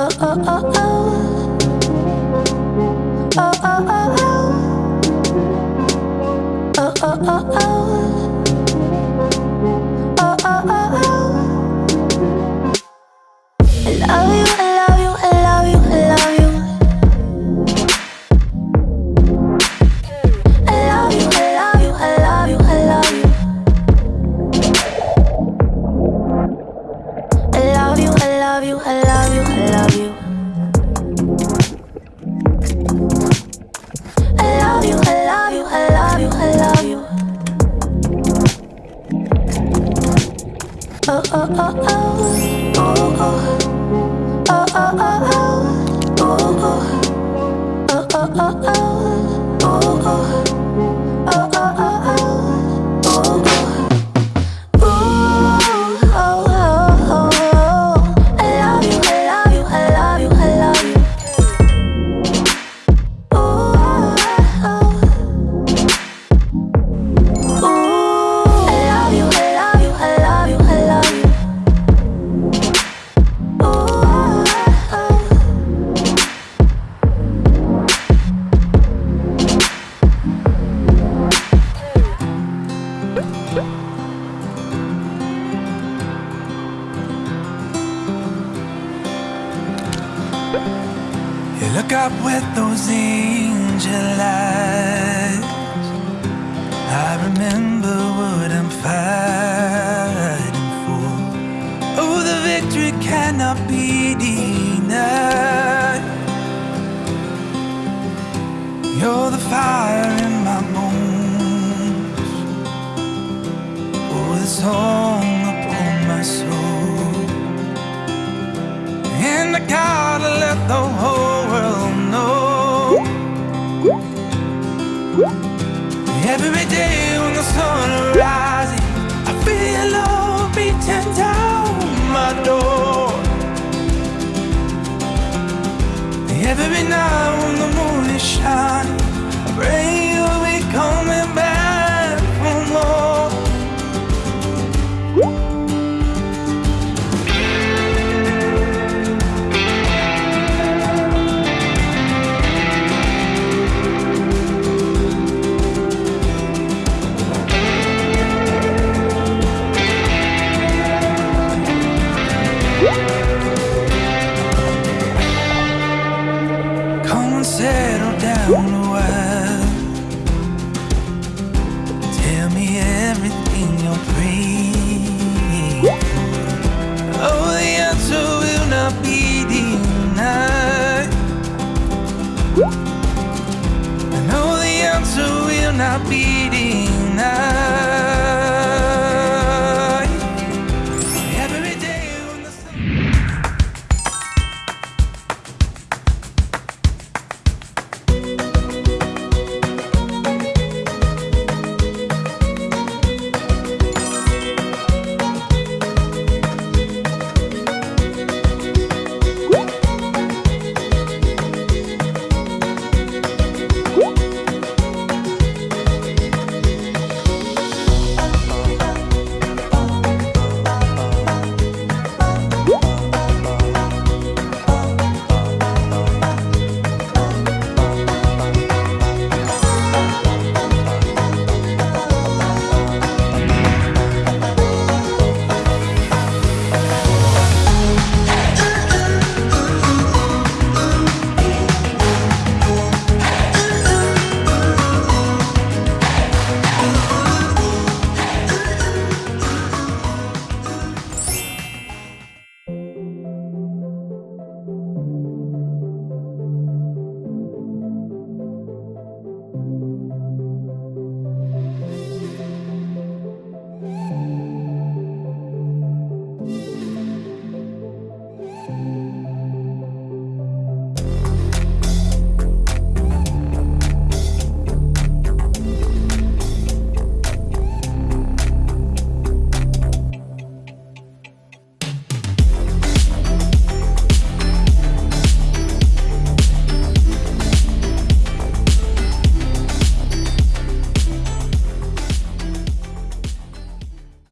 oh, oh, oh. oh. Oh, oh, oh, oh. oh, oh, oh oh, oh, oh, oh, oh. up with those angel eyes. I remember what I'm fighting for. Oh, the victory cannot be denied. You're the fire be